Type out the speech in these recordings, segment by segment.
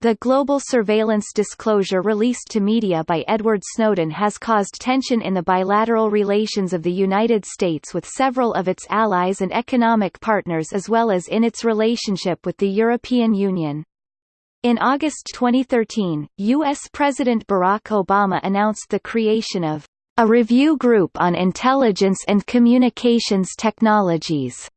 The global surveillance disclosure released to media by Edward Snowden has caused tension in the bilateral relations of the United States with several of its allies and economic partners as well as in its relationship with the European Union. In August 2013, U.S. President Barack Obama announced the creation of a review group on intelligence and communications technologies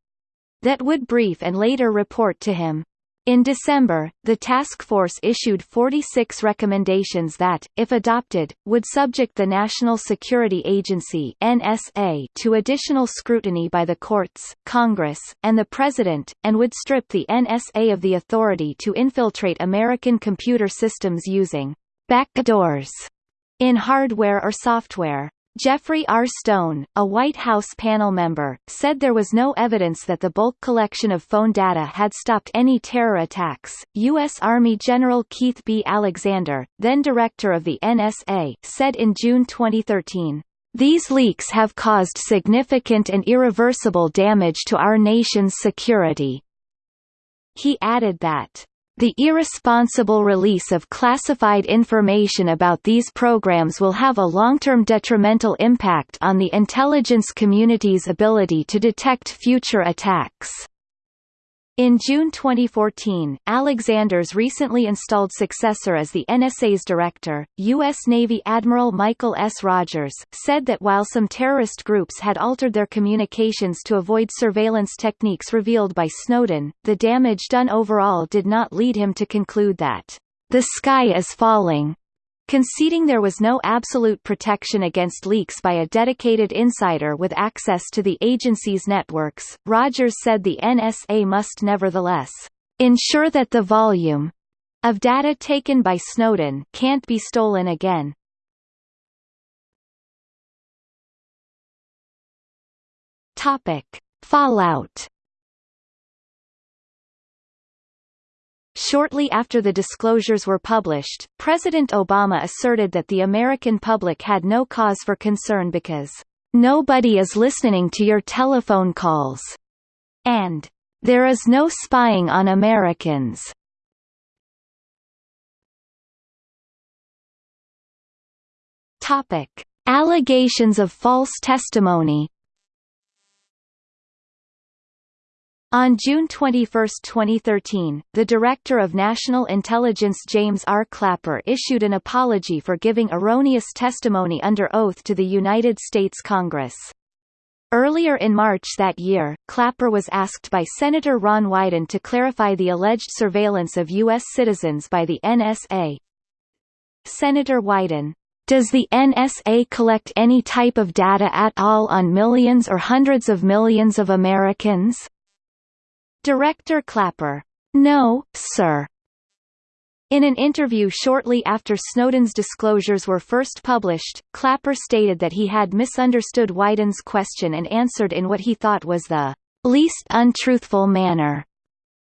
that would brief and later report to him. In December, the task force issued 46 recommendations that, if adopted, would subject the National Security Agency NSA to additional scrutiny by the courts, Congress, and the President, and would strip the NSA of the authority to infiltrate American computer systems using backdoors in hardware or software. Geoffrey R. Stone, a White House panel member, said there was no evidence that the bulk collection of phone data had stopped any terror attacks. U.S. Army General Keith B. Alexander, then director of the NSA, said in June 2013, These leaks have caused significant and irreversible damage to our nation's security. He added that the irresponsible release of classified information about these programs will have a long-term detrimental impact on the intelligence community's ability to detect future attacks. In June 2014, Alexander's recently installed successor as the NSA's director, U.S. Navy Admiral Michael S. Rogers, said that while some terrorist groups had altered their communications to avoid surveillance techniques revealed by Snowden, the damage done overall did not lead him to conclude that, "...the sky is falling." Conceding there was no absolute protection against leaks by a dedicated insider with access to the agency's networks, Rogers said the NSA must nevertheless ensure that the volume of data taken by Snowden can't be stolen again. Topic: Fallout Shortly after the disclosures were published, President Obama asserted that the American public had no cause for concern because, "...nobody is listening to your telephone calls," and, "...there is no spying on Americans." Topic. Allegations of false testimony On June 21, 2013, the Director of National Intelligence James R. Clapper issued an apology for giving erroneous testimony under oath to the United States Congress. Earlier in March that year, Clapper was asked by Senator Ron Wyden to clarify the alleged surveillance of U.S. citizens by the NSA. Senator Wyden, does the NSA collect any type of data at all on millions or hundreds of millions of Americans? Director Clapper. No, sir. In an interview shortly after Snowden's disclosures were first published, Clapper stated that he had misunderstood Wyden's question and answered in what he thought was the least untruthful manner.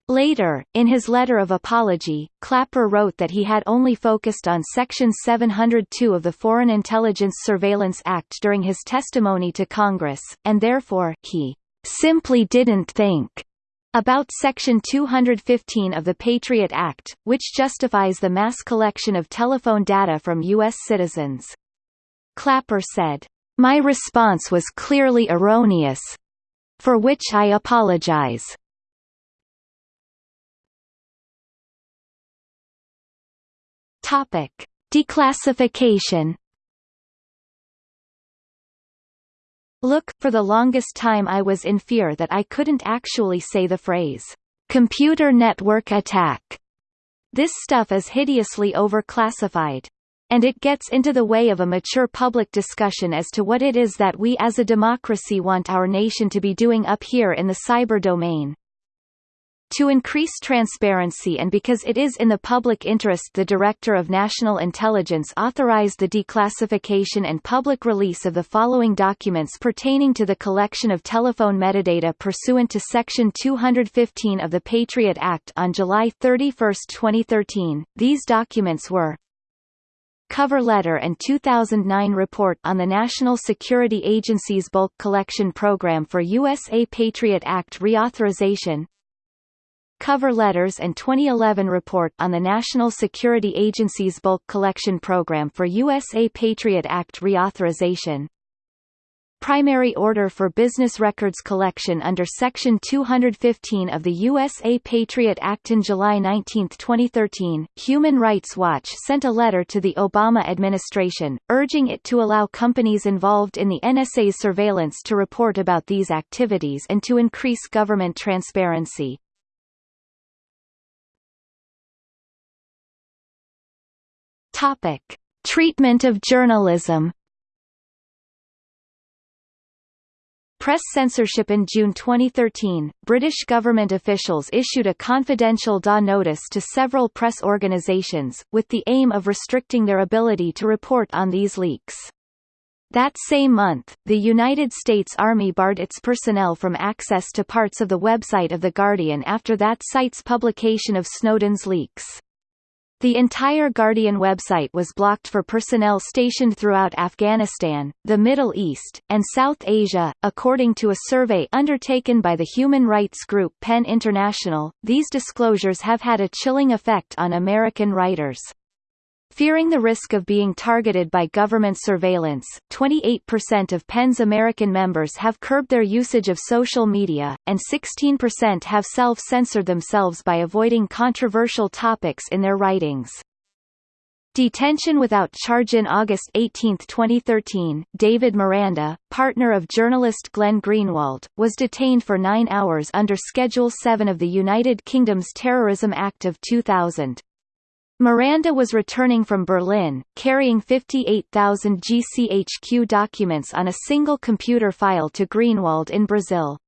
Later, in his letter of apology, Clapper wrote that he had only focused on Section 702 of the Foreign Intelligence Surveillance Act during his testimony to Congress, and therefore, he simply didn't think about Section 215 of the Patriot Act, which justifies the mass collection of telephone data from U.S. citizens. Clapper said, My response was clearly erroneous. For which I apologize. Topic. Declassification Look, for the longest time I was in fear that I couldn't actually say the phrase, computer network attack. This stuff is hideously overclassified. And it gets into the way of a mature public discussion as to what it is that we as a democracy want our nation to be doing up here in the cyber domain. To increase transparency and because it is in the public interest the Director of National Intelligence authorized the declassification and public release of the following documents pertaining to the collection of telephone metadata pursuant to Section 215 of the Patriot Act on July 31, 2013. These documents were cover letter and 2009 report on the National Security Agency's bulk collection program for USA Patriot Act reauthorization cover letters and 2011 report on the National Security Agency's bulk collection program for USA Patriot Act reauthorization, primary order for business records collection under Section 215 of the USA Patriot Act in July 19, 2013, Human Rights Watch sent a letter to the Obama administration, urging it to allow companies involved in the NSA's surveillance to report about these activities and to increase government transparency. Topic. Treatment of journalism Press censorship In June 2013, British government officials issued a confidential DA notice to several press organisations, with the aim of restricting their ability to report on these leaks. That same month, the United States Army barred its personnel from access to parts of the website of The Guardian after that site's publication of Snowden's leaks. The entire Guardian website was blocked for personnel stationed throughout Afghanistan, the Middle East, and South Asia. According to a survey undertaken by the human rights group PEN International, these disclosures have had a chilling effect on American writers. Fearing the risk of being targeted by government surveillance, 28% of PEN's American members have curbed their usage of social media, and 16% have self-censored themselves by avoiding controversial topics in their writings. Detention without charge In August 18, 2013, David Miranda, partner of journalist Glenn Greenwald, was detained for nine hours under Schedule 7 of the United Kingdom's Terrorism Act of 2000. Miranda was returning from Berlin, carrying 58,000 GCHQ documents on a single computer file to Greenwald in Brazil.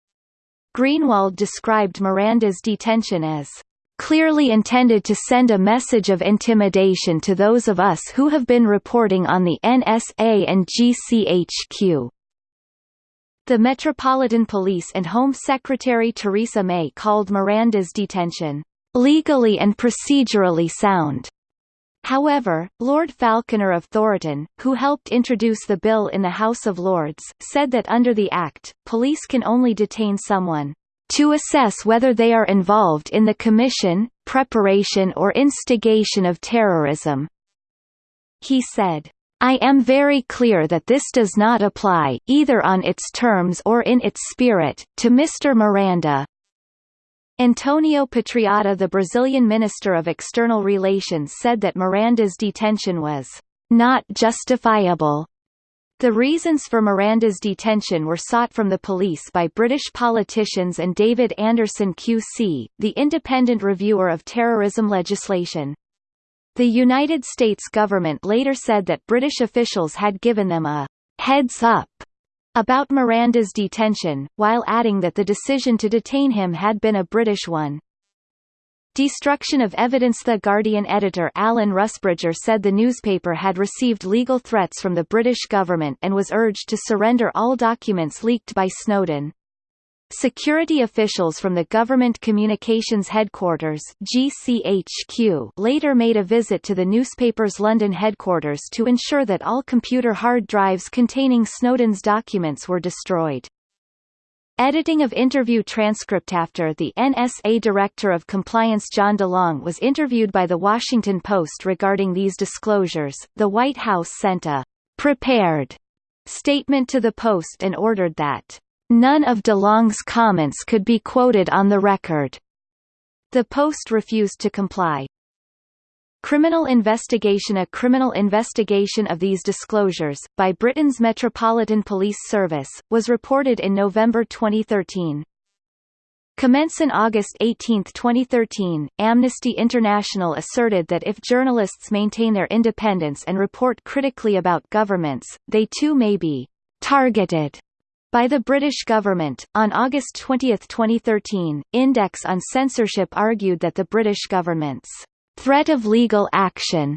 Greenwald described Miranda's detention as clearly intended to send a message of intimidation to those of us who have been reporting on the NSA and GCHQ. The Metropolitan Police and Home Secretary Theresa May called Miranda's detention legally and procedurally sound. However, Lord Falconer of Thoroton, who helped introduce the bill in the House of Lords, said that under the Act, police can only detain someone to assess whether they are involved in the commission, preparation or instigation of terrorism. He said, I am very clear that this does not apply, either on its terms or in its spirit, to Mr. Miranda, Antonio Patriota the Brazilian Minister of External Relations said that Miranda's detention was not justifiable. The reasons for Miranda's detention were sought from the police by British politicians and David Anderson QC, the independent reviewer of terrorism legislation. The United States government later said that British officials had given them a heads up about Miranda's detention, while adding that the decision to detain him had been a British one. Destruction of evidence The Guardian editor Alan Rusbridger said the newspaper had received legal threats from the British government and was urged to surrender all documents leaked by Snowden. Security officials from the Government Communications Headquarters GCHQ later made a visit to the newspaper's London headquarters to ensure that all computer hard drives containing Snowden's documents were destroyed. Editing of interview transcript After the NSA Director of Compliance John DeLong was interviewed by The Washington Post regarding these disclosures, the White House sent a «prepared» statement to the Post and ordered that None of DeLong's comments could be quoted on the record. The Post refused to comply. Criminal investigation A criminal investigation of these disclosures, by Britain's Metropolitan Police Service, was reported in November 2013. Commence in August 18, 2013, Amnesty International asserted that if journalists maintain their independence and report critically about governments, they too may be targeted by the British government. On August 20, 2013, Index on Censorship argued that the British government's threat of legal action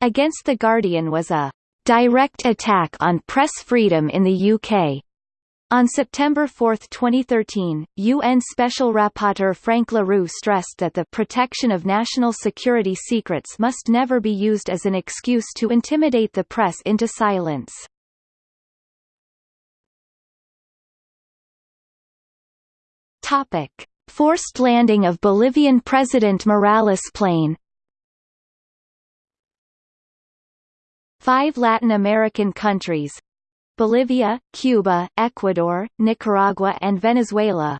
against The Guardian was a direct attack on press freedom in the UK. On September 4, 2013, UN Special Rapporteur Frank La Rue stressed that the protection of national security secrets must never be used as an excuse to intimidate the press into silence. Topic: Forced landing of Bolivian President Morales plane. Five Latin American countries. Bolivia, Cuba, Ecuador, Nicaragua and Venezuela.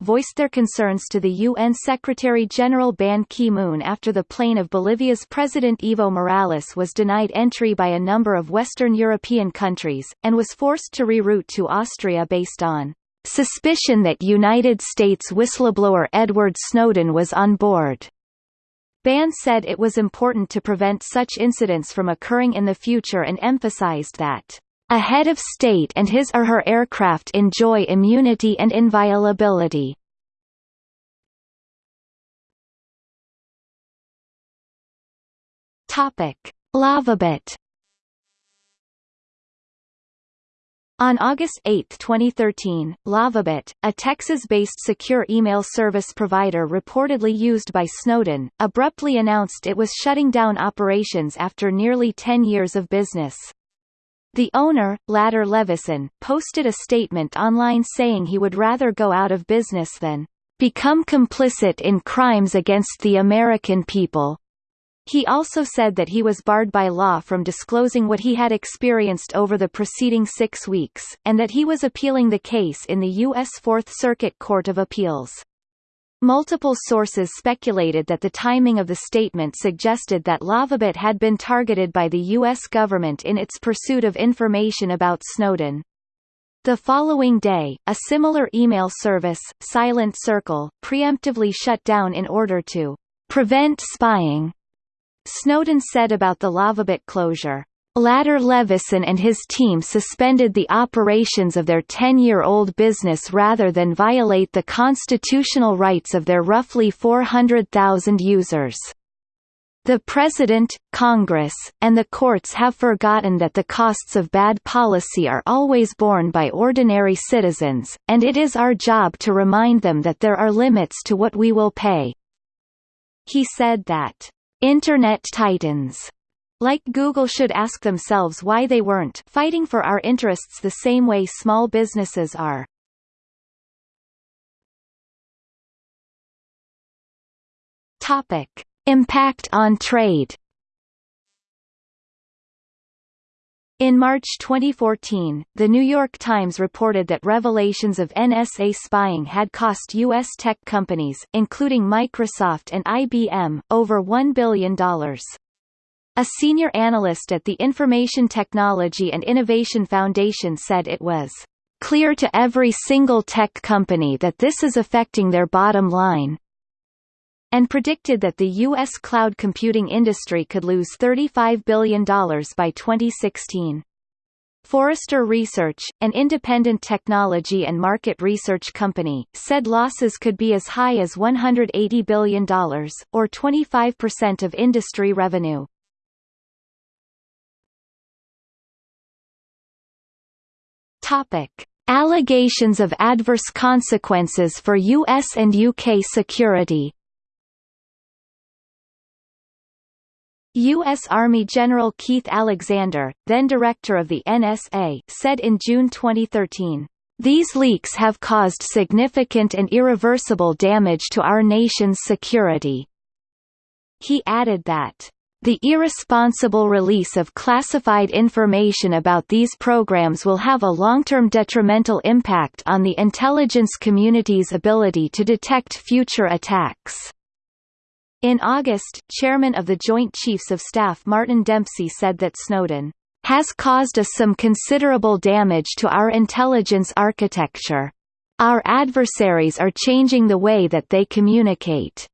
Voiced their concerns to the UN Secretary-General Ban Ki-moon after the plane of Bolivia's President Evo Morales was denied entry by a number of Western European countries, and was forced to reroute to Austria based on suspicion that United States whistleblower Edward Snowden was on board. Ban said it was important to prevent such incidents from occurring in the future and emphasized that a head of state and his or her aircraft enjoy immunity and inviolability. Topic: Lavabit On August 8, 2013, Lavabit, a Texas-based secure email service provider reportedly used by Snowden, abruptly announced it was shutting down operations after nearly 10 years of business. The owner, Ladar Levison, posted a statement online saying he would rather go out of business than become complicit in crimes against the American people. He also said that he was barred by law from disclosing what he had experienced over the preceding six weeks, and that he was appealing the case in the U.S. Fourth Circuit Court of Appeals. Multiple sources speculated that the timing of the statement suggested that Lavabit had been targeted by the U.S. government in its pursuit of information about Snowden. The following day, a similar email service, Silent Circle, preemptively shut down in order to prevent spying. Snowden said about the Lavabit closure, Ladar Levison and his team suspended the operations of their 10-year-old business rather than violate the constitutional rights of their roughly 400,000 users. The President, Congress, and the courts have forgotten that the costs of bad policy are always borne by ordinary citizens, and it is our job to remind them that there are limits to what we will pay. He said that Internet titans like Google should ask themselves why they weren't fighting for our interests the same way small businesses are. Topic: Impact on trade. In March 2014, The New York Times reported that revelations of NSA spying had cost U.S. tech companies, including Microsoft and IBM, over $1 billion. A senior analyst at the Information Technology and Innovation Foundation said it was clear to every single tech company that this is affecting their bottom line, and predicted that the U.S. cloud computing industry could lose $35 billion by 2016. Forrester Research, an independent technology and market research company, said losses could be as high as $180 billion, or 25% of industry revenue. Allegations of adverse consequences for US and UK security U.S. Army General Keith Alexander, then director of the NSA, said in June 2013, "...these leaks have caused significant and irreversible damage to our nation's security." He added that, the irresponsible release of classified information about these programs will have a long-term detrimental impact on the intelligence community's ability to detect future attacks. In August, chairman of the Joint Chiefs of Staff Martin Dempsey said that Snowden has caused us some considerable damage to our intelligence architecture. Our adversaries are changing the way that they communicate.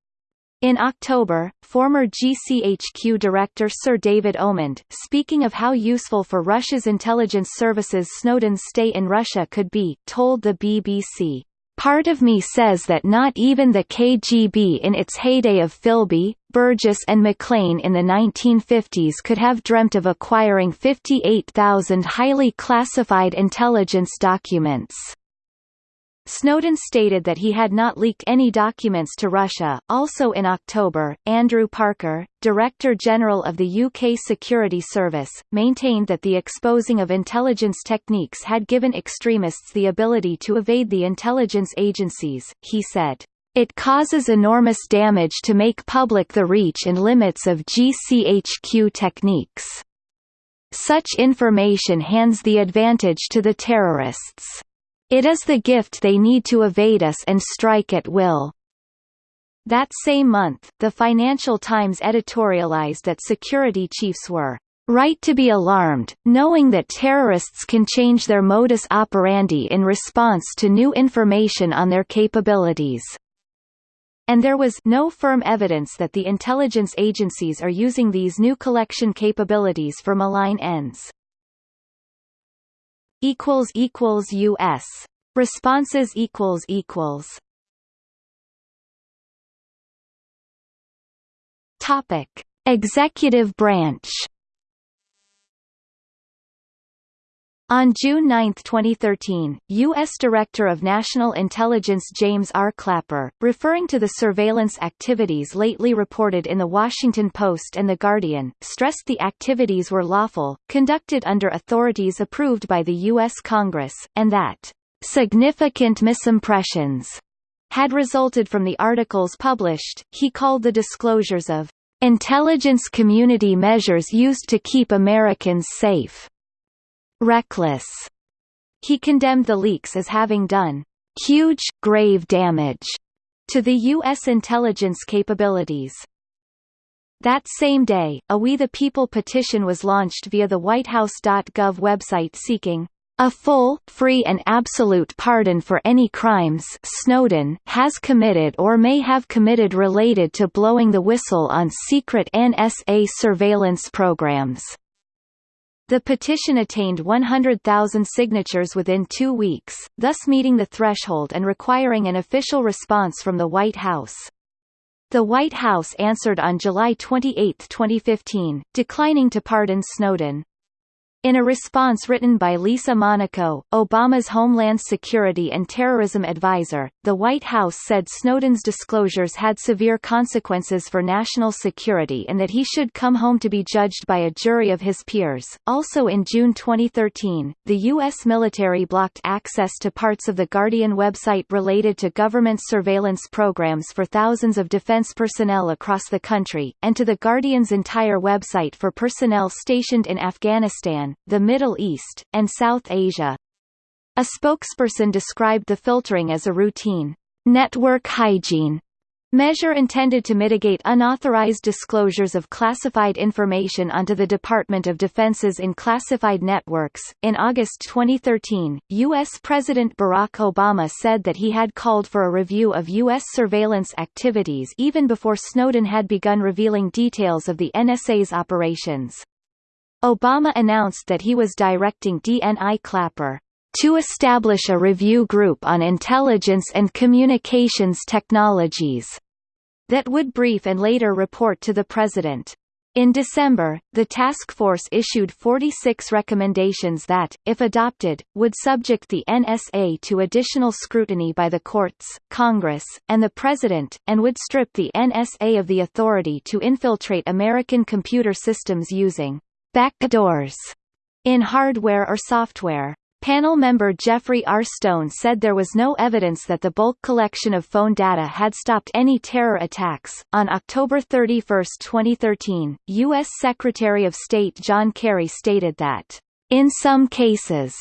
In October, former GCHQ director Sir David Omand, speaking of how useful for Russia's intelligence services Snowden's stay in Russia could be, told the BBC, Part of me says that not even the KGB in its heyday of Philby, Burgess and Maclean in the 1950s could have dreamt of acquiring 58,000 highly classified intelligence documents. Snowden stated that he had not leaked any documents to Russia. Also in October, Andrew Parker, Director General of the UK Security Service, maintained that the exposing of intelligence techniques had given extremists the ability to evade the intelligence agencies. He said, It causes enormous damage to make public the reach and limits of GCHQ techniques. Such information hands the advantage to the terrorists. It is the gift they need to evade us and strike at will. That same month, the Financial Times editorialized that security chiefs were right to be alarmed, knowing that terrorists can change their modus operandi in response to new information on their capabilities. And there was no firm evidence that the intelligence agencies are using these new collection capabilities for malign ends equals equals US responses equals equals. Topic. Executive branch On June 9, 2013, U.S. Director of National Intelligence James R. Clapper, referring to the surveillance activities lately reported in The Washington Post and The Guardian, stressed the activities were lawful, conducted under authorities approved by the U.S. Congress, and that significant misimpressions had resulted from the articles published. He called the disclosures of intelligence community measures used to keep Americans safe reckless. He condemned the leaks as having done huge, grave damage to the U.S. intelligence capabilities. That same day, a We the People petition was launched via the WhiteHouse.gov website seeking a full, free and absolute pardon for any crimes Snowden has committed or may have committed related to blowing the whistle on secret NSA surveillance programs. The petition attained 100,000 signatures within two weeks, thus meeting the threshold and requiring an official response from the White House. The White House answered on July 28, 2015, declining to pardon Snowden. In a response written by Lisa Monaco, Obama's Homeland Security and Terrorism advisor, the White House said Snowden's disclosures had severe consequences for national security and that he should come home to be judged by a jury of his peers. Also in June 2013, the U.S. military blocked access to parts of the Guardian website related to government surveillance programs for thousands of defense personnel across the country, and to the Guardian's entire website for personnel stationed in Afghanistan, the Middle East, and South Asia. A spokesperson described the filtering as a routine network hygiene measure intended to mitigate unauthorized disclosures of classified information onto the Department of Defense's in classified networks. In August 2013, U.S. President Barack Obama said that he had called for a review of U.S. surveillance activities even before Snowden had begun revealing details of the NSA's operations. Obama announced that he was directing DNI Clapper to establish a review group on intelligence and communications technologies that would brief and later report to the president. In December, the task force issued 46 recommendations that, if adopted, would subject the NSA to additional scrutiny by the courts, Congress, and the President, and would strip the NSA of the authority to infiltrate American computer systems using backdoors in hardware or software. Panel member Geoffrey R. Stone said there was no evidence that the bulk collection of phone data had stopped any terror attacks. On October 31, 2013, U.S. Secretary of State John Kerry stated that, in some cases,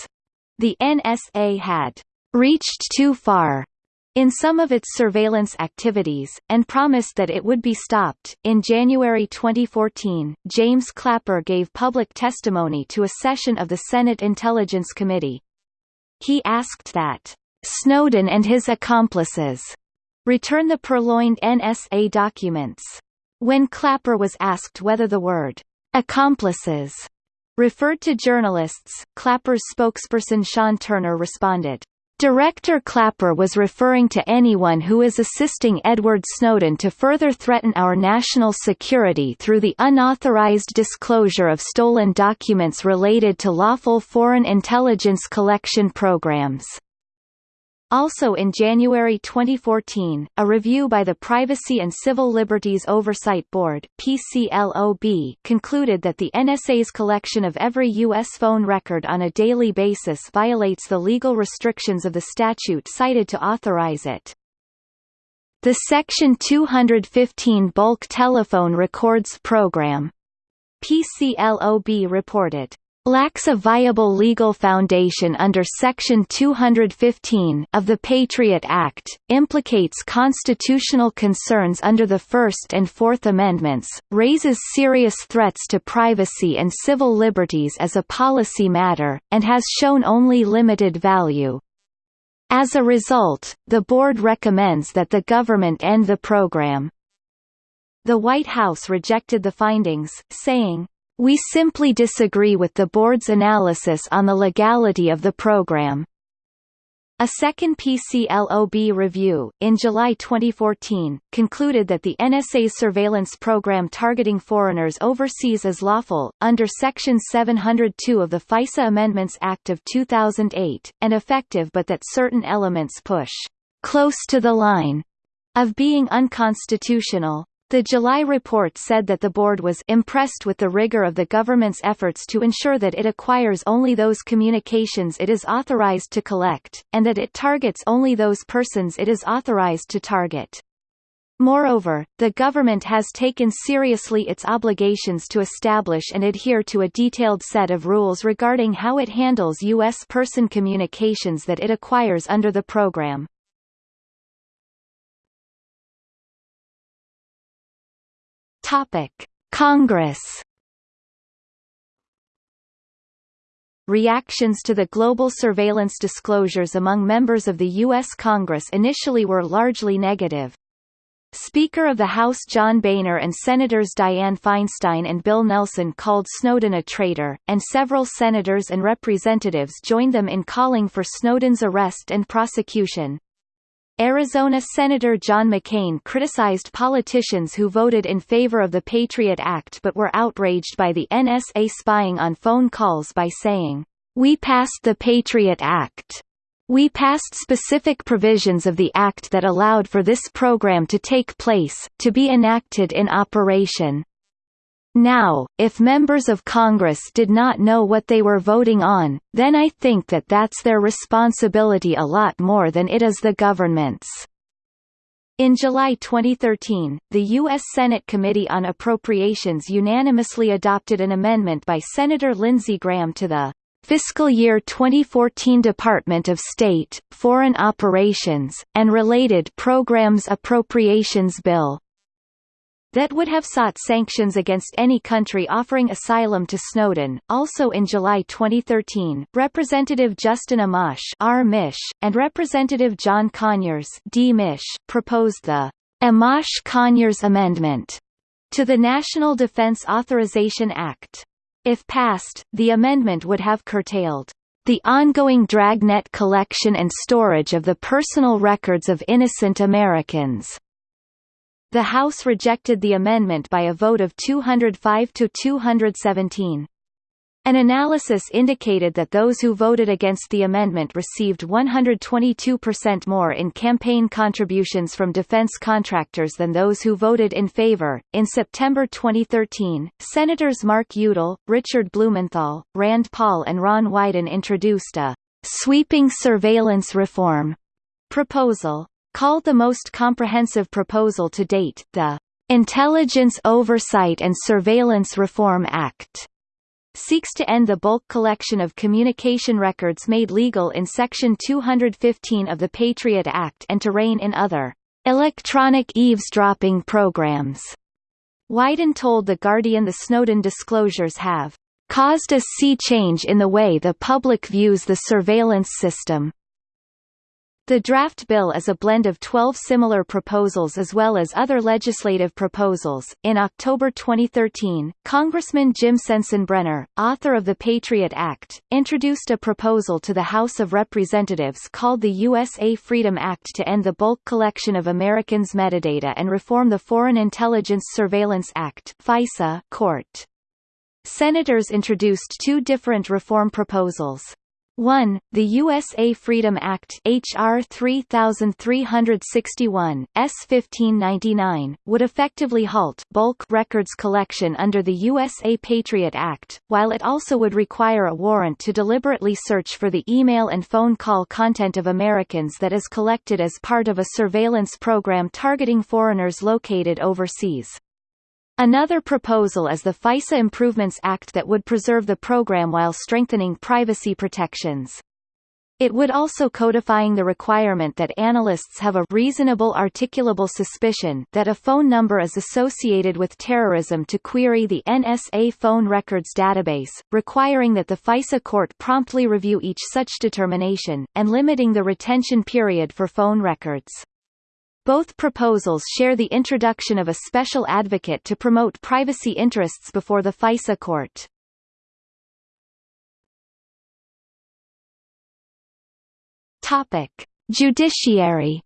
the NSA had reached too far in some of its surveillance activities, and promised that it would be stopped. In January 2014, James Clapper gave public testimony to a session of the Senate Intelligence Committee. He asked that Snowden and his accomplices return the purloined NSA documents. When Clapper was asked whether the word accomplices referred to journalists, Clapper's spokesperson Shawn Turner responded, Director Clapper was referring to anyone who is assisting Edward Snowden to further threaten our national security through the unauthorized disclosure of stolen documents related to lawful foreign intelligence collection programs. Also in January 2014, a review by the Privacy and Civil Liberties Oversight Board PCLOB concluded that the NSA's collection of every U.S. phone record on a daily basis violates the legal restrictions of the statute cited to authorize it. The Section 215 Bulk Telephone Records Program PCLOB reported lacks a viable legal foundation under Section 215 of the Patriot Act, implicates constitutional concerns under the First and Fourth Amendments, raises serious threats to privacy and civil liberties as a policy matter, and has shown only limited value. As a result, the board recommends that the government end the program. The White House rejected the findings, saying, we simply disagree with the board's analysis on the legality of the program. A second PCLOB review, in July 2014, concluded that the NSA's surveillance program targeting foreigners overseas is lawful, under Section 702 of the FISA Amendments Act of 2008, and effective but that certain elements push close to the line of being unconstitutional. The July report said that the board was impressed with the rigor of the government's efforts to ensure that it acquires only those communications it is authorized to collect, and that it targets only those persons it is authorized to target. Moreover, the government has taken seriously its obligations to establish and adhere to a detailed set of rules regarding how it handles U.S. person communications that it acquires under the program. Topic: Congress. Reactions to the global surveillance disclosures among members of the U.S. Congress initially were largely negative. Speaker of the House John Boehner and Senators Dianne Feinstein and Bill Nelson called Snowden a traitor, and several senators and representatives joined them in calling for Snowden's arrest and prosecution. Arizona Senator John McCain criticized politicians who voted in favor of the Patriot Act but were outraged by the NSA spying on phone calls by saying, "We passed the Patriot Act. We passed specific provisions of the act that allowed for this program to take place, to be enacted in operation." Now, if members of Congress did not know what they were voting on, then I think that that's their responsibility a lot more than it is the government's. In July 2013, the U.S. Senate Committee on Appropriations unanimously adopted an amendment by Senator Lindsey Graham to the Fiscal Year 2014 Department of State, Foreign Operations, and Related Programs Appropriations Bill that would have sought sanctions against any country offering asylum to Snowden. Also in July 2013, Representative Justin Amash R. Mish, and Representative John Conyers D. Mish, proposed the Amash-Conyers Amendment to the National Defense Authorization Act. If passed, the amendment would have curtailed the ongoing dragnet collection and storage of the personal records of innocent Americans the House rejected the amendment by a vote of 205 to 217. An analysis indicated that those who voted against the amendment received 122% more in campaign contributions from defense contractors than those who voted in favor. In September 2013, Senators Mark Udall, Richard Blumenthal, Rand Paul, and Ron Wyden introduced a sweeping surveillance reform proposal. Called the most comprehensive proposal to date, the Intelligence Oversight and Surveillance Reform Act seeks to end the bulk collection of communication records made legal in Section 215 of the Patriot Act and to rein in other electronic eavesdropping programs. Wyden told The Guardian the Snowden disclosures have caused a sea change in the way the public views the surveillance system. The draft bill is a blend of 12 similar proposals as well as other legislative proposals. In October 2013, Congressman Jim Sensenbrenner, author of the Patriot Act, introduced a proposal to the House of Representatives called the USA Freedom Act to end the bulk collection of Americans' metadata and reform the Foreign Intelligence Surveillance Act (FISA) court. Senators introduced two different reform proposals. 1. The USA Freedom Act HR 3361, S 1599, would effectively halt bulk records collection under the USA Patriot Act, while it also would require a warrant to deliberately search for the email and phone call content of Americans that is collected as part of a surveillance program targeting foreigners located overseas. Another proposal is the FISA Improvements Act that would preserve the program while strengthening privacy protections. It would also codifying the requirement that analysts have a reasonable articulable suspicion that a phone number is associated with terrorism to query the NSA phone records database, requiring that the FISA court promptly review each such determination, and limiting the retention period for phone records. Both proposals share the introduction of a special advocate to promote privacy interests before the FISA court. Topic: Judiciary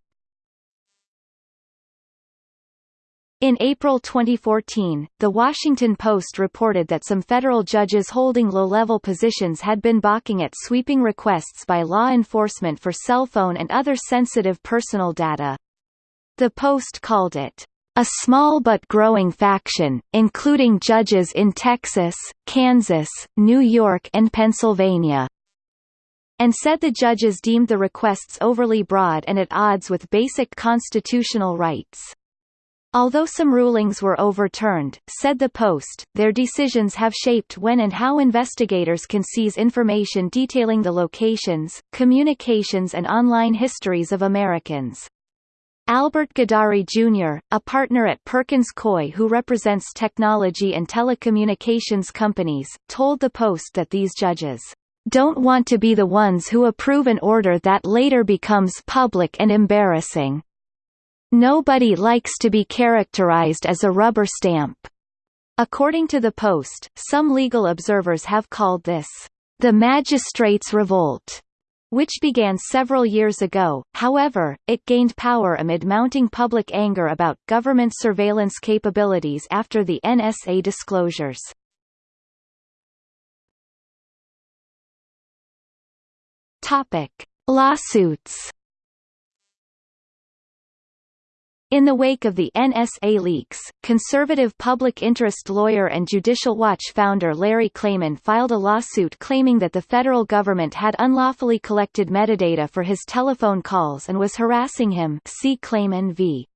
In April 2014, The Washington Post reported that some federal judges holding low-level positions had been balking at sweeping requests by law enforcement for cell phone and other sensitive personal data. The Post called it a small but growing faction, including judges in Texas, Kansas, New York and Pennsylvania, and said the judges deemed the requests overly broad and at odds with basic constitutional rights. Although some rulings were overturned, said the Post, their decisions have shaped when and how investigators can seize information detailing the locations, communications and online histories of Americans. Albert Gidari Jr., a partner at Perkins Coie who represents technology and telecommunications companies, told the Post that these judges don't want to be the ones who approve an order that later becomes public and embarrassing. Nobody likes to be characterized as a rubber stamp. According to the Post, some legal observers have called this the magistrates' revolt which began several years ago, however, it gained power amid mounting public anger about government surveillance capabilities after the NSA disclosures. Topic. Lawsuits In the wake of the NSA leaks, conservative public interest lawyer and Judicial Watch founder Larry Klayman filed a lawsuit claiming that the federal government had unlawfully collected metadata for his telephone calls and was harassing him see Klayman v.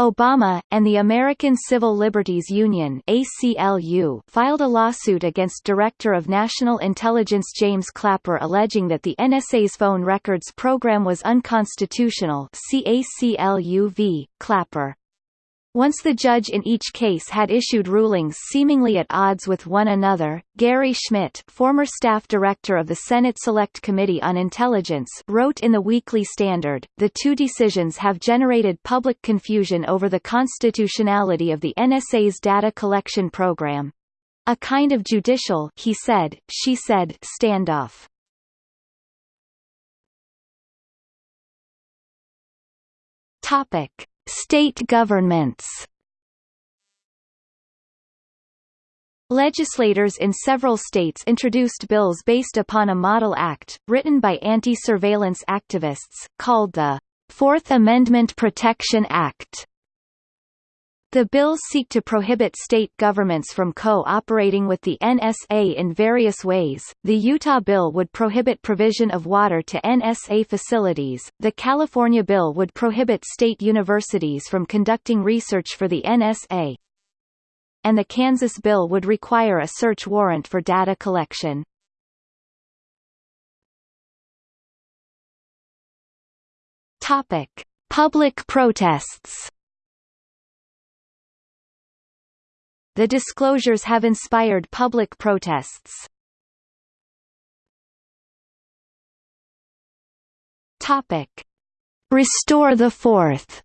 Obama, and the American Civil Liberties Union ACLU filed a lawsuit against Director of National Intelligence James Clapper alleging that the NSA's phone records program was unconstitutional ACLU v. Clapper. Once the judge in each case had issued rulings seemingly at odds with one another, Gary Schmitt former staff director of the Senate Select Committee on Intelligence wrote in the Weekly Standard, the two decisions have generated public confusion over the constitutionality of the NSA's data collection program. A kind of judicial he said, she said standoff. Topic. State governments Legislators in several states introduced bills based upon a model act, written by anti-surveillance activists, called the Fourth Amendment Protection Act. The bills seek to prohibit state governments from co-operating with the NSA in various ways. The Utah bill would prohibit provision of water to NSA facilities. The California bill would prohibit state universities from conducting research for the NSA. And the Kansas bill would require a search warrant for data collection. Topic: Public protests. The disclosures have inspired public protests. Topic. Restore the Fourth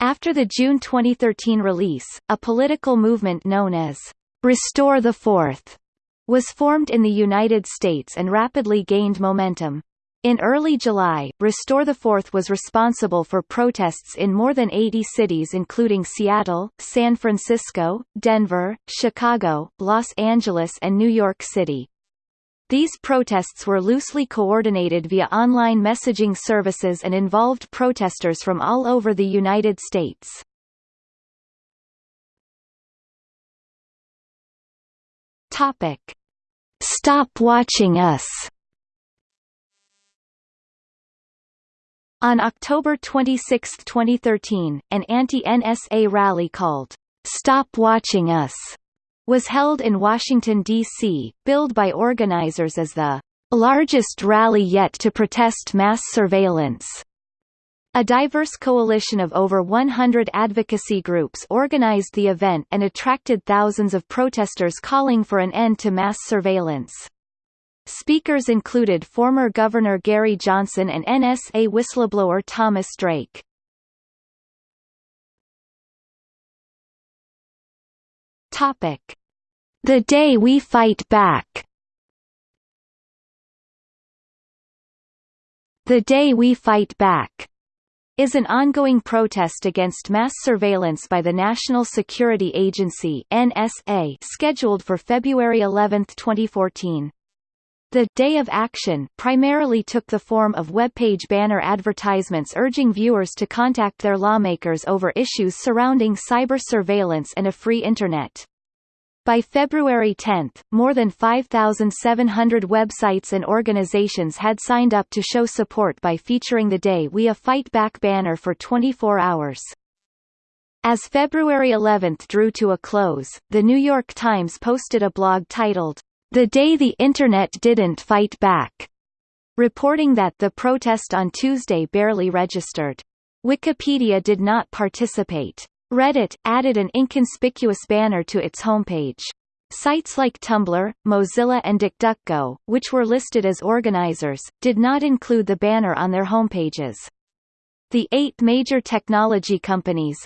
After the June 2013 release, a political movement known as Restore the Fourth was formed in the United States and rapidly gained momentum. In early July, Restore the Fourth was responsible for protests in more than 80 cities including Seattle, San Francisco, Denver, Chicago, Los Angeles and New York City. These protests were loosely coordinated via online messaging services and involved protesters from all over the United States. Stop watching us On October 26, 2013, an anti-NSA rally called, Stop Watching Us, was held in Washington, D.C., billed by organizers as the largest rally yet to protest mass surveillance. A diverse coalition of over 100 advocacy groups organized the event and attracted thousands of protesters calling for an end to mass surveillance. Speakers included former Governor Gary Johnson and NSA whistleblower Thomas Drake. Topic. The Day We Fight Back The Day We Fight Back is an ongoing protest against mass surveillance by the National Security Agency NSA scheduled for February 11, 2014. The Day of Action primarily took the form of webpage banner advertisements urging viewers to contact their lawmakers over issues surrounding cyber surveillance and a free Internet. By February 10, more than 5,700 websites and organizations had signed up to show support by featuring the Day We a Fight Back banner for 24 hours. As February 11 drew to a close, The New York Times posted a blog titled, the day the Internet didn't fight back, reporting that the protest on Tuesday barely registered. Wikipedia did not participate. Reddit, added an inconspicuous banner to its homepage. Sites like Tumblr, Mozilla and DuckDuckGo, which were listed as organizers, did not include the banner on their homepages. The eight major technology companies,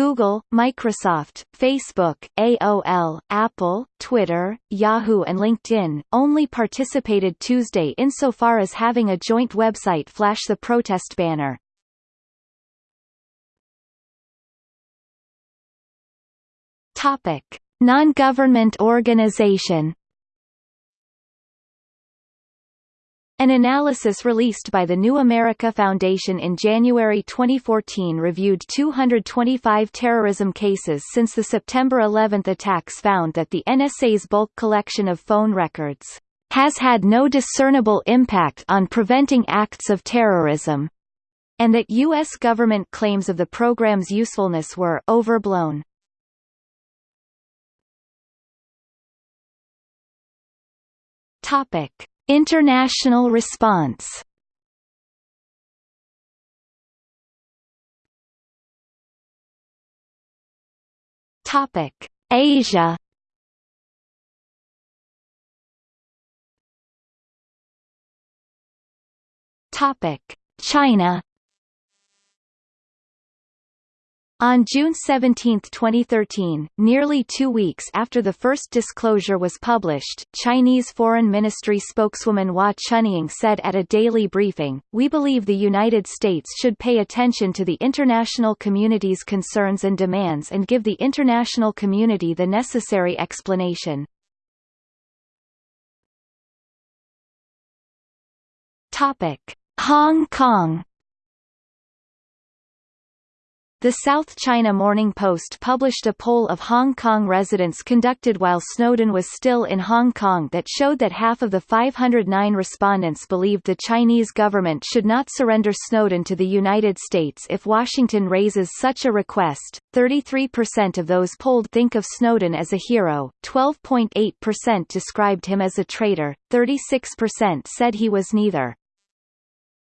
Google, Microsoft, Facebook, AOL, Apple, Twitter, Yahoo and LinkedIn, only participated Tuesday insofar as having a joint website flash the protest banner. Topic. Non-government organization An analysis released by the New America Foundation in January 2014 reviewed 225 terrorism cases since the September 11 attacks found that the NSA's bulk collection of phone records has had no discernible impact on preventing acts of terrorism, and that U.S. government claims of the program's usefulness were overblown. Topic. International response Topic: Asia. Topic: China. On June 17, 2013, nearly two weeks after the first disclosure was published, Chinese Foreign Ministry spokeswoman Hua Chunying said at a daily briefing, We believe the United States should pay attention to the international community's concerns and demands and give the international community the necessary explanation. Hong Kong the South China Morning Post published a poll of Hong Kong residents conducted while Snowden was still in Hong Kong that showed that half of the 509 respondents believed the Chinese government should not surrender Snowden to the United States if Washington raises such a request. 33% of those polled think of Snowden as a hero, 12.8% described him as a traitor, 36% said he was neither.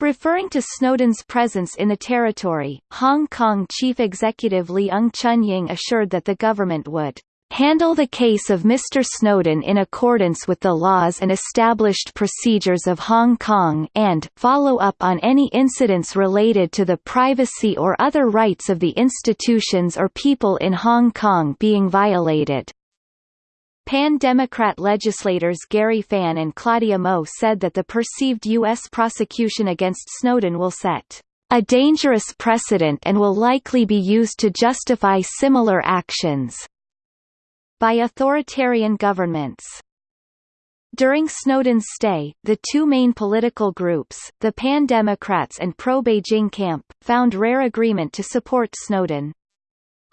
Referring to Snowden's presence in the territory, Hong Kong chief executive Leung Chun-ying assured that the government would handle the case of Mr. Snowden in accordance with the laws and established procedures of Hong Kong and follow up on any incidents related to the privacy or other rights of the institutions or people in Hong Kong being violated. Pan-Democrat legislators Gary Fan and Claudia Mo said that the perceived U.S. prosecution against Snowden will set a dangerous precedent and will likely be used to justify similar actions by authoritarian governments. During Snowden's stay, the two main political groups, the Pan-Democrats and pro-Beijing camp, found rare agreement to support Snowden.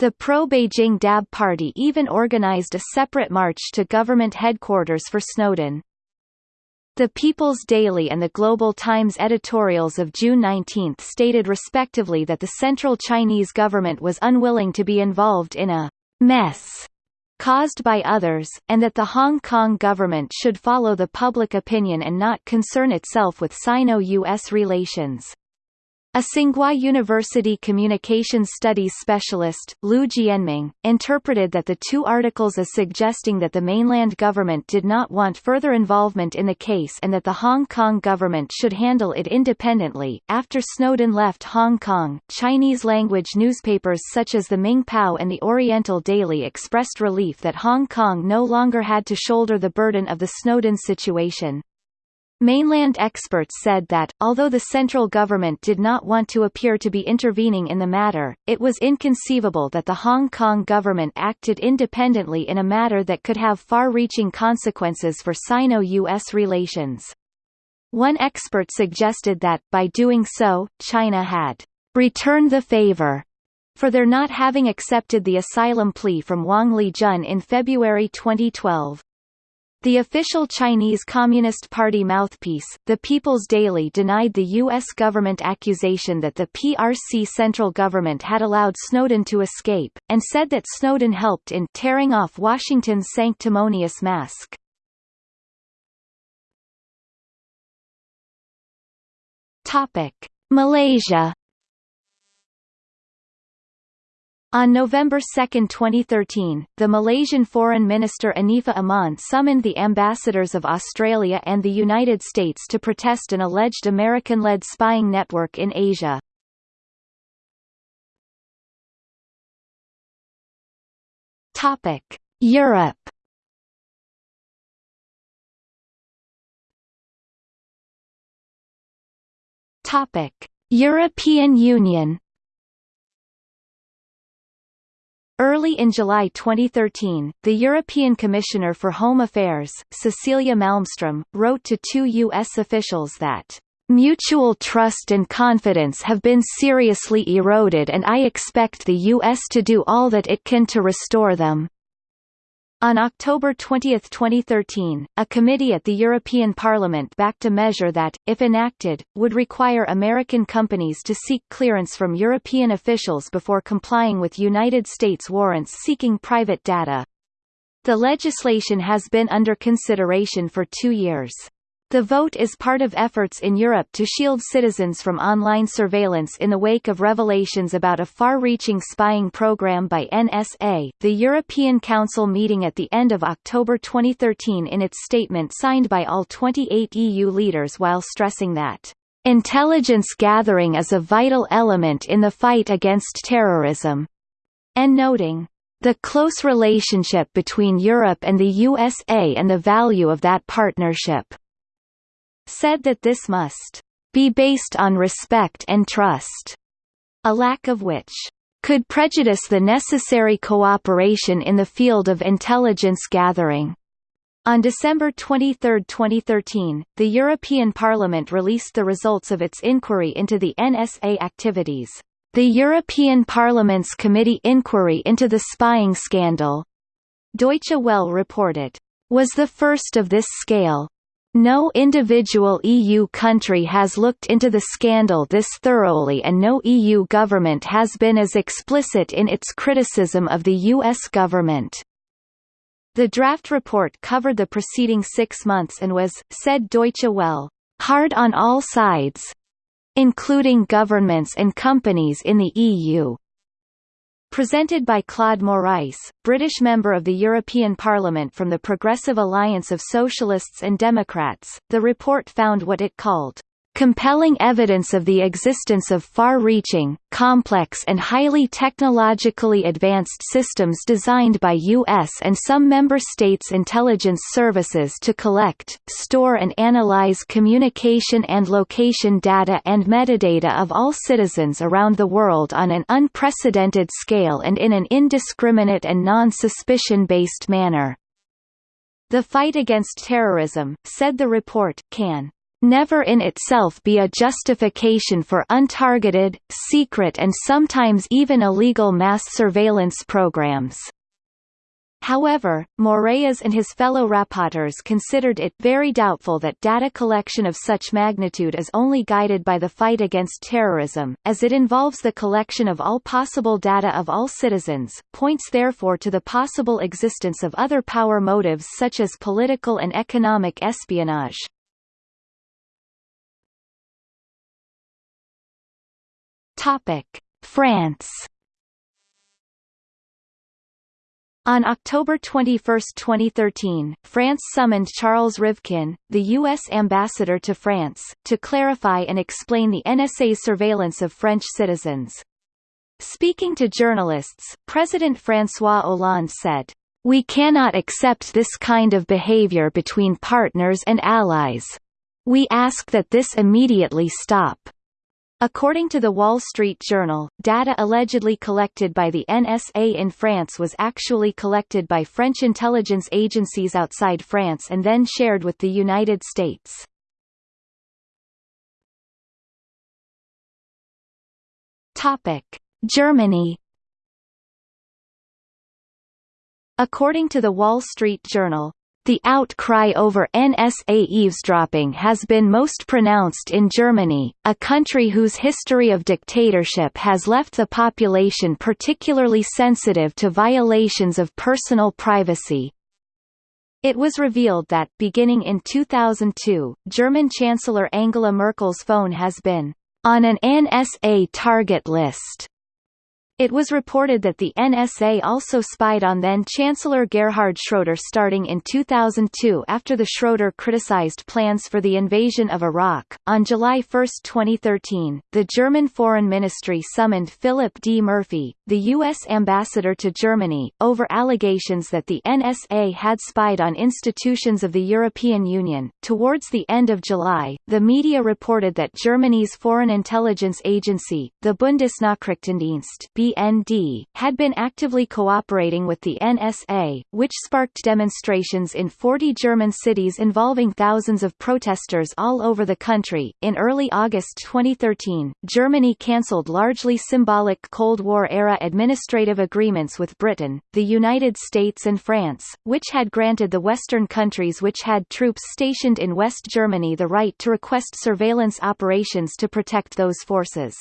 The pro-Beijing DAB party even organized a separate march to government headquarters for Snowden. The People's Daily and the Global Times editorials of June 19 stated respectively that the central Chinese government was unwilling to be involved in a mess caused by others, and that the Hong Kong government should follow the public opinion and not concern itself with Sino-US relations. A Tsinghua University communications studies specialist, Lu Jianming, interpreted that the two articles as suggesting that the mainland government did not want further involvement in the case and that the Hong Kong government should handle it independently. After Snowden left Hong Kong, Chinese language newspapers such as the Ming Pao and the Oriental Daily expressed relief that Hong Kong no longer had to shoulder the burden of the Snowden situation. Mainland experts said that, although the central government did not want to appear to be intervening in the matter, it was inconceivable that the Hong Kong government acted independently in a matter that could have far-reaching consequences for Sino-US relations. One expert suggested that, by doing so, China had returned the favor for their not having accepted the asylum plea from Wang Lijun in February 2012. The official Chinese Communist Party mouthpiece, The People's Daily denied the U.S. government accusation that the PRC central government had allowed Snowden to escape, and said that Snowden helped in tearing off Washington's sanctimonious mask. Malaysia On November 2, 2013, the Malaysian Foreign Minister Anifah Aman summoned the ambassadors of Australia and the United States to protest an alleged American-led spying network in Asia. Topic: Europe Topic: European Union Early in July 2013, the European Commissioner for Home Affairs, Cecilia Malmström, wrote to two U.S. officials that Mutual trust and confidence have been seriously eroded and I expect the U.S. to do all that it can to restore them. On October 20, 2013, a committee at the European Parliament backed a measure that, if enacted, would require American companies to seek clearance from European officials before complying with United States warrants seeking private data. The legislation has been under consideration for two years. The vote is part of efforts in Europe to shield citizens from online surveillance in the wake of revelations about a far-reaching spying program by NSA. The European Council meeting at the end of October 2013 in its statement signed by all 28 EU leaders while stressing that intelligence gathering is a vital element in the fight against terrorism, and noting the close relationship between Europe and the USA and the value of that partnership said that this must be based on respect and trust, a lack of which could prejudice the necessary cooperation in the field of intelligence gathering. On December 23, 2013, the European Parliament released the results of its inquiry into the NSA activities. The European Parliament's committee inquiry into the spying scandal, Deutsche Welle reported, was the first of this scale, no individual EU country has looked into the scandal this thoroughly and no EU government has been as explicit in its criticism of the US government. The draft report covered the preceding six months and was, said Deutsche Welle, hard on all sides, including governments and companies in the EU. Presented by Claude Moraes, British member of the European Parliament from the Progressive Alliance of Socialists and Democrats, the report found what it called compelling evidence of the existence of far-reaching, complex and highly technologically advanced systems designed by U.S. and some member states' intelligence services to collect, store and analyze communication and location data and metadata of all citizens around the world on an unprecedented scale and in an indiscriminate and non-suspicion-based manner. The fight against terrorism, said the report, can never in itself be a justification for untargeted, secret and sometimes even illegal mass surveillance programs. However, Moraes and his fellow rapporteurs considered it very doubtful that data collection of such magnitude is only guided by the fight against terrorism, as it involves the collection of all possible data of all citizens, points therefore to the possible existence of other power motives such as political and economic espionage. Topic: France. On October 21, 2013, France summoned Charles Rivkin, the U.S. ambassador to France, to clarify and explain the NSA's surveillance of French citizens. Speaking to journalists, President François Hollande said, We cannot accept this kind of behavior between partners and allies. We ask that this immediately stop. According to the Wall Street Journal, data allegedly collected by the NSA in France was actually collected by French intelligence agencies outside France and then shared with the United States. Topic: Germany According to the Wall Street Journal, the outcry over NSA eavesdropping has been most pronounced in Germany, a country whose history of dictatorship has left the population particularly sensitive to violations of personal privacy. It was revealed that, beginning in 2002, German Chancellor Angela Merkel's phone has been on an NSA target list. It was reported that the NSA also spied on then-Chancellor Gerhard Schroeder starting in 2002 after the Schroeder criticized plans for the invasion of Iraq. On July 1, 2013, the German Foreign Ministry summoned Philip D. Murphy, the U.S. ambassador to Germany, over allegations that the NSA had spied on institutions of the European Union. Towards the end of July, the media reported that Germany's Foreign Intelligence Agency, the Bundesnachrichtendienst, BND, had been actively cooperating with the NSA, which sparked demonstrations in 40 German cities involving thousands of protesters all over the country. In early August 2013, Germany cancelled largely symbolic Cold War-era administrative agreements with Britain, the United States and France, which had granted the Western countries which had troops stationed in West Germany the right to request surveillance operations to protect those forces.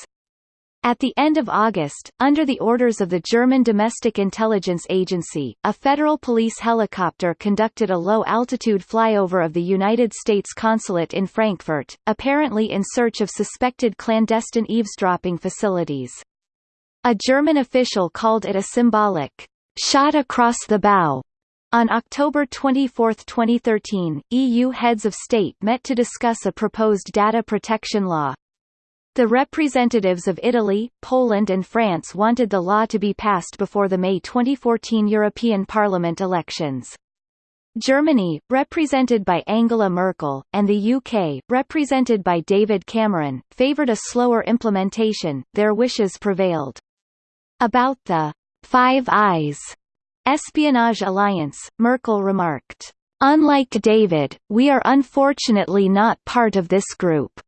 At the end of August, under the orders of the German Domestic Intelligence Agency, a federal police helicopter conducted a low-altitude flyover of the United States consulate in Frankfurt, apparently in search of suspected clandestine eavesdropping facilities. A German official called it a symbolic shot across the bow. On October 24, 2013, EU heads of state met to discuss a proposed data protection law. The representatives of Italy, Poland and France wanted the law to be passed before the May 2014 European Parliament elections. Germany, represented by Angela Merkel, and the UK, represented by David Cameron, favoured a slower implementation, their wishes prevailed. About the Five Eyes espionage alliance, Merkel remarked, Unlike David, we are unfortunately not part of this group.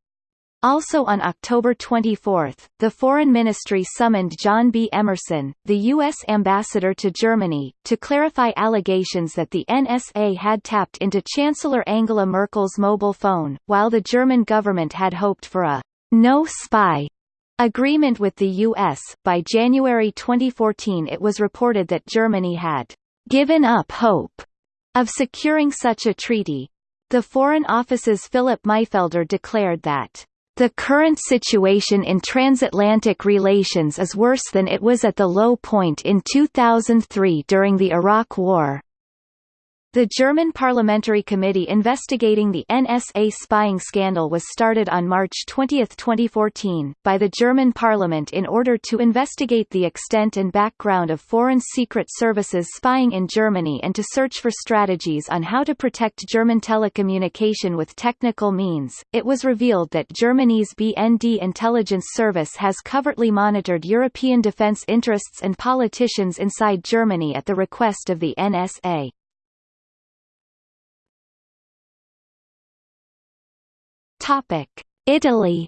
Also on October 24, the Foreign Ministry summoned John B. Emerson, the U.S. ambassador to Germany, to clarify allegations that the NSA had tapped into Chancellor Angela Merkel's mobile phone, while the German government had hoped for a no-spy agreement with the U.S. By January 2014 it was reported that Germany had given up hope of securing such a treaty. The Foreign Office's Philipp Mißfelder declared that the current situation in transatlantic relations is worse than it was at the low point in 2003 during the Iraq War. The German parliamentary committee investigating the NSA spying scandal was started on March 20, 2014, by the German parliament in order to investigate the extent and background of foreign secret services spying in Germany and to search for strategies on how to protect German telecommunication with technical means. It was revealed that Germany's BND intelligence service has covertly monitored European defense interests and politicians inside Germany at the request of the NSA. Topic: Italy.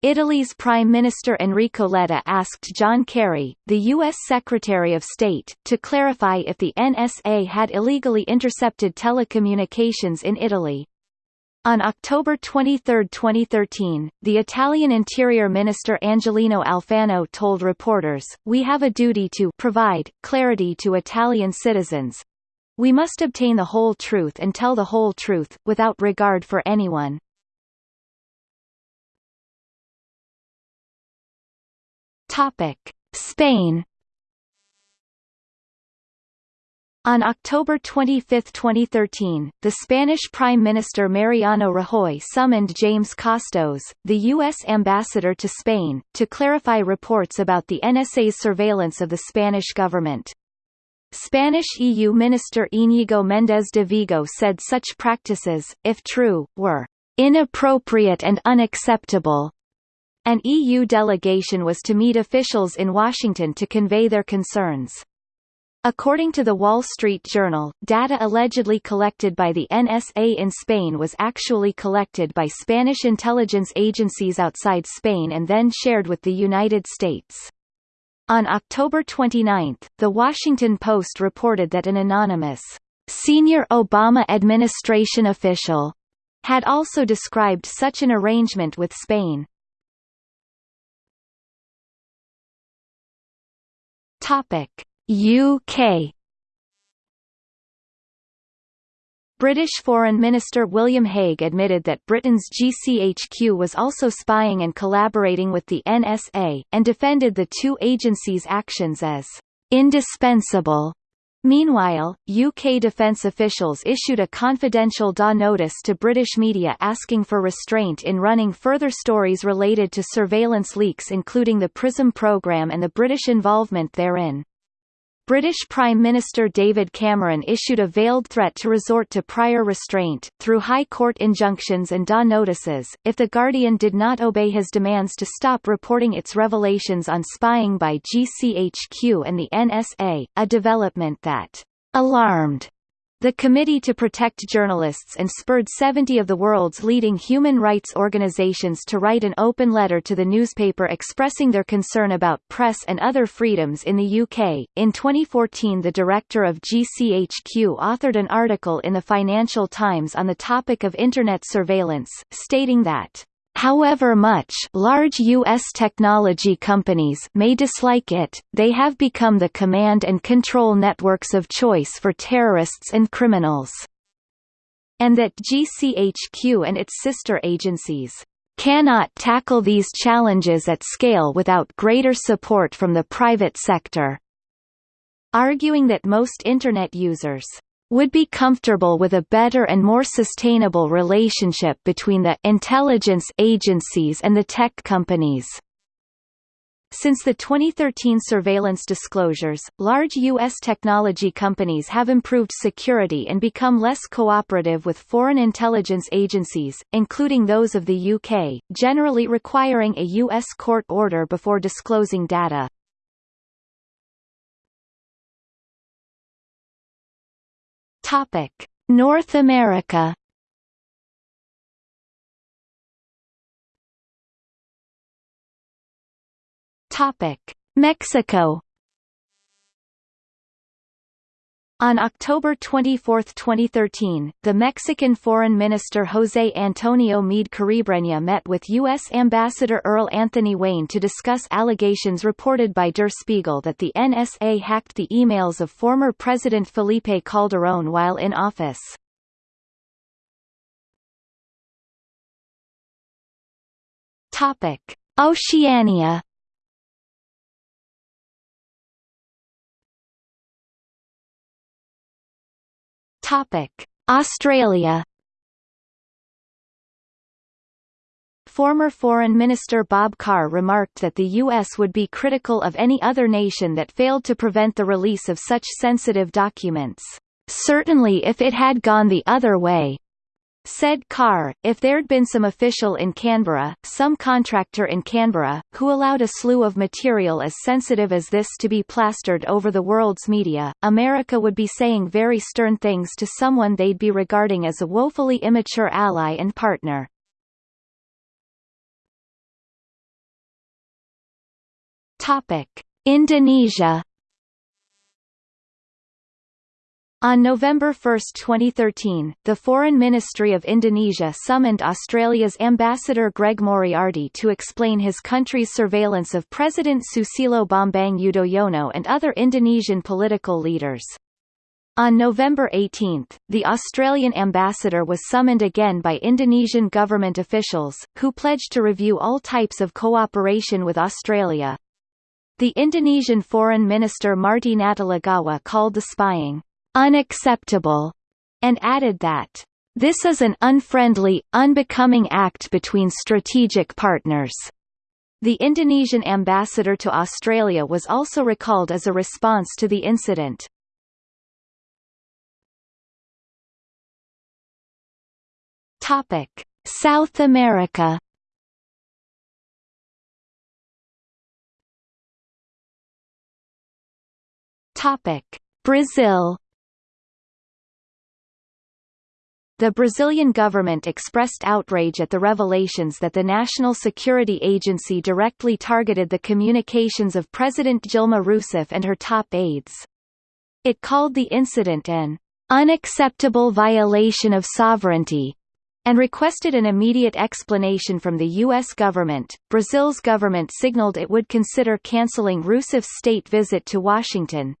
Italy's Prime Minister Enrico Letta asked John Kerry, the U.S. Secretary of State, to clarify if the NSA had illegally intercepted telecommunications in Italy. On October 23, 2013, the Italian Interior Minister Angelino Alfano told reporters, We have a duty to provide clarity to Italian citizens, we must obtain the whole truth and tell the whole truth, without regard for anyone. Spain On October 25, 2013, the Spanish Prime Minister Mariano Rajoy summoned James Costos, the U.S. ambassador to Spain, to clarify reports about the NSA's surveillance of the Spanish government. Spanish EU Minister Íñigo Méndez de Vigo said such practices, if true, were inappropriate and unacceptable. An EU delegation was to meet officials in Washington to convey their concerns. According to the Wall Street Journal, data allegedly collected by the NSA in Spain was actually collected by Spanish intelligence agencies outside Spain and then shared with the United States. On October 29, The Washington Post reported that an anonymous, senior Obama administration official had also described such an arrangement with Spain. Topic: UK British Foreign Minister William Hague admitted that Britain's GCHQ was also spying and collaborating with the NSA, and defended the two agencies' actions as indispensable. Meanwhile, UK defence officials issued a confidential DA notice to British media asking for restraint in running further stories related to surveillance leaks including the PRISM programme and the British involvement therein. British Prime Minister David Cameron issued a veiled threat to resort to prior restraint, through High Court injunctions and DA notices, if The Guardian did not obey his demands to stop reporting its revelations on spying by GCHQ and the NSA, a development that alarmed the Committee to Protect Journalists and spurred 70 of the world's leading human rights organizations to write an open letter to the newspaper expressing their concern about press and other freedoms in the UK. In 2014, the director of GCHQ authored an article in the Financial Times on the topic of Internet surveillance, stating that However much large U.S. technology companies may dislike it, they have become the command and control networks of choice for terrorists and criminals. And that GCHQ and its sister agencies cannot tackle these challenges at scale without greater support from the private sector. Arguing that most Internet users would be comfortable with a better and more sustainable relationship between the intelligence agencies and the tech companies. Since the 2013 surveillance disclosures, large U.S. technology companies have improved security and become less cooperative with foreign intelligence agencies, including those of the UK, generally requiring a U.S. court order before disclosing data. Topic: North America. Topic: Mexico. On October 24, 2013, the Mexican Foreign Minister José Antonio Meade Kuribreña met with U.S. Ambassador Earl Anthony Wayne to discuss allegations reported by Der Spiegel that the NSA hacked the emails of former President Felipe Calderón while in office. Oceania Topic: Australia Former Foreign Minister Bob Carr remarked that the U.S. would be critical of any other nation that failed to prevent the release of such sensitive documents. Certainly if it had gone the other way, said Carr, if there'd been some official in Canberra, some contractor in Canberra, who allowed a slew of material as sensitive as this to be plastered over the world's media, America would be saying very stern things to someone they'd be regarding as a woefully immature ally and partner. Topic: Indonesia. On November 1, 2013, the Foreign Ministry of Indonesia summoned Australia's Ambassador Greg Moriarty to explain his country's surveillance of President Susilo Bambang Yudhoyono and other Indonesian political leaders. On November 18, the Australian ambassador was summoned again by Indonesian government officials, who pledged to review all types of cooperation with Australia, the Indonesian Foreign Minister Marty Natalegawa called the spying unacceptable and added that this is an unfriendly, unbecoming act between strategic partners. The Indonesian ambassador to Australia was also recalled as a response to the incident. Topic: South America Topic: Brazil. The Brazilian government expressed outrage at the revelations that the National Security Agency directly targeted the communications of President Dilma Rousseff and her top aides. It called the incident an unacceptable violation of sovereignty and requested an immediate explanation from the U.S. government. Brazil's government signaled it would consider canceling Rousseff's state visit to Washington,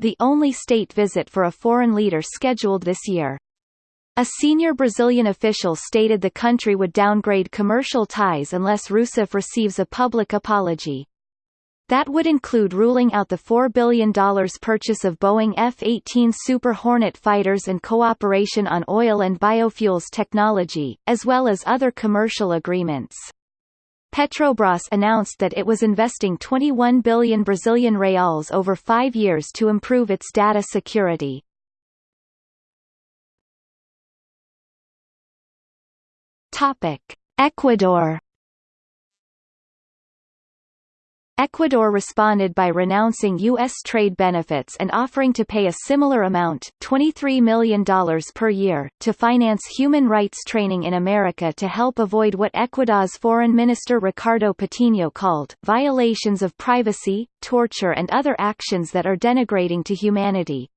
the only state visit for a foreign leader scheduled this year. A senior Brazilian official stated the country would downgrade commercial ties unless Rousseff receives a public apology. That would include ruling out the $4 billion purchase of Boeing F-18 Super Hornet fighters and cooperation on oil and biofuels technology, as well as other commercial agreements. Petrobras announced that it was investing 21 billion Brazilian reals over five years to improve its data security. Topic. Ecuador Ecuador responded by renouncing U.S. trade benefits and offering to pay a similar amount $23 million per year to finance human rights training in America to help avoid what Ecuador's Foreign Minister Ricardo Patino called, violations of privacy, torture and other actions that are denigrating to humanity.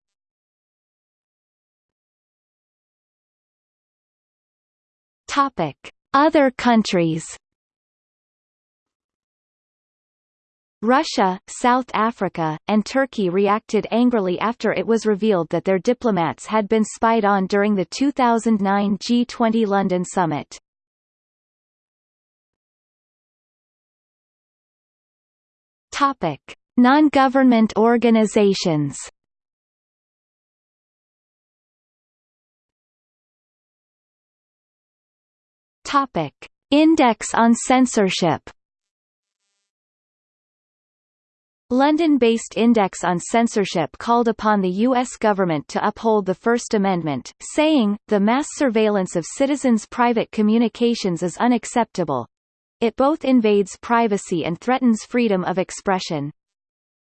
Other countries Russia, South Africa, and Turkey reacted angrily after it was revealed that their diplomats had been spied on during the 2009 G20 London summit. Topic: Non-government organizations. Topic: Index on censorship. London-based Index on Censorship called upon the U.S. government to uphold the First Amendment, saying, the mass surveillance of citizens' private communications is unacceptable. It both invades privacy and threatens freedom of expression.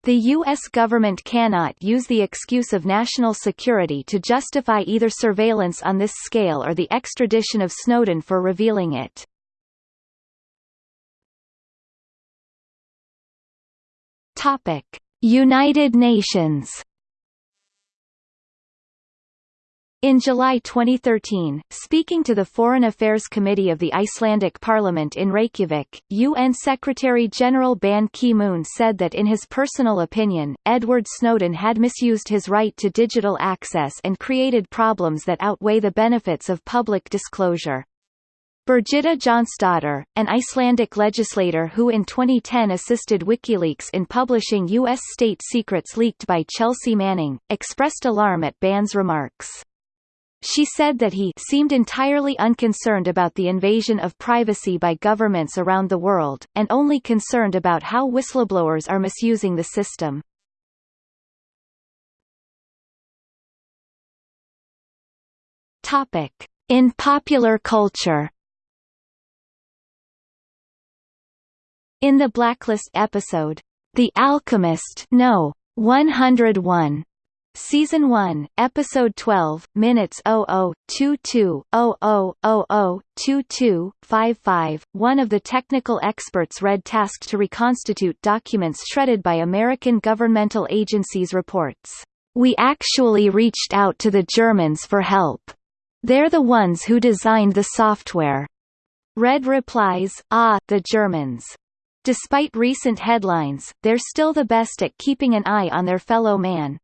The U.S. government cannot use the excuse of national security to justify either surveillance on this scale or the extradition of Snowden for revealing it. Topic: United Nations. In July 2013, speaking to the Foreign Affairs Committee of the Icelandic Parliament in Reykjavik, UN Secretary-General Ban Ki-moon said that in his personal opinion, Edward Snowden had misused his right to digital access and created problems that outweigh the benefits of public disclosure. Birgitta Jonsdottir, an Icelandic legislator who in 2010 assisted WikiLeaks in publishing U.S. state secrets leaked by Chelsea Manning, expressed alarm at Ban's remarks. She said that he seemed entirely unconcerned about the invasion of privacy by governments around the world, and only concerned about how whistleblowers are misusing the system. Topic. In popular culture In the Blacklist episode, The Alchemist No. 101, Season 1, Episode 12, Minutes 002200002255, one of the technical experts read tasked to reconstitute documents shredded by American governmental agencies reports, "...we actually reached out to the Germans for help. They're the ones who designed the software." Red replies, ah, the Germans. Despite recent headlines, they're still the best at keeping an eye on their fellow man.